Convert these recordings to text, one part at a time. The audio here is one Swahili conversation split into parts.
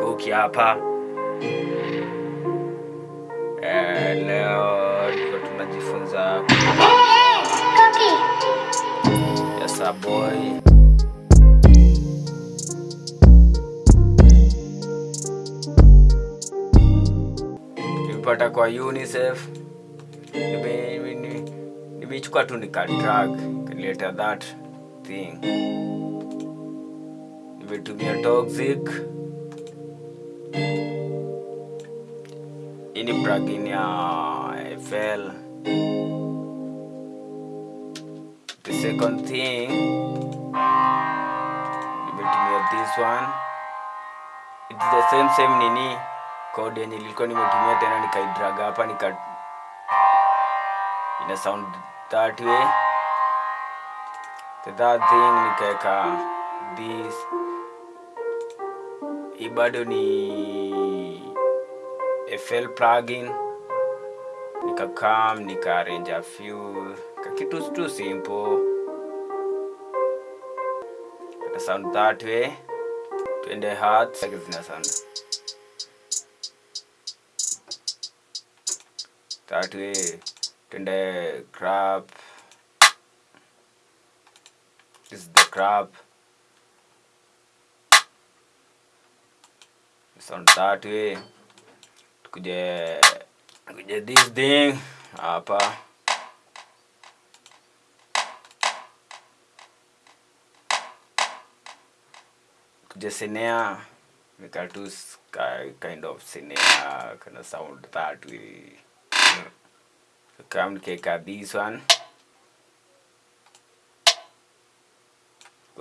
Kuki hapa. Eh, leo tuko tunajifunza Yasa boy. Tulipata kwa UNICEF. Nime- nime- nimeichukua tu nikadrag kaleta that thing nimetumia toxic. Hii ni plugin ya FL the second thing nimetumia this one. It's the same same nini. Code yenye ilikuwa nimetumia tena nikaidrag hapa nika ina sound that way. The third thing nikaeka this. Hii bado ni FL plugin. Nikakam nika arrange a few. Kakitu tu simple. Kata sound that way. Twende hearts like zina sound. That way. Twende crap. This is the crab sound that way tukuje tukuje this thing. Hapa. Kuja sinea nika tu kind of sinea kana sound that way kam nikaeka this one.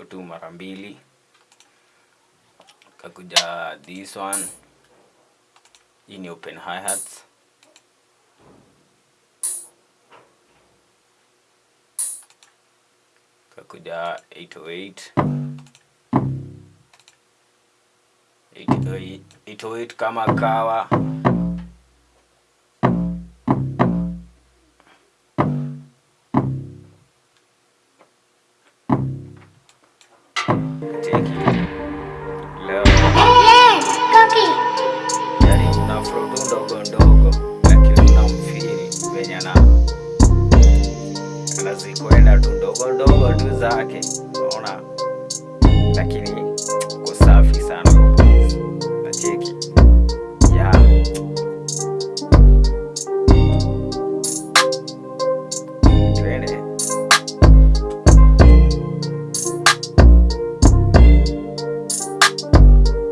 Tu mara mbili kakuja this one. Hii ni open hi-hats kakuja 808 808 808 kama kawa zikwenda tu ndogo ndogo tu zake, unaona, lakini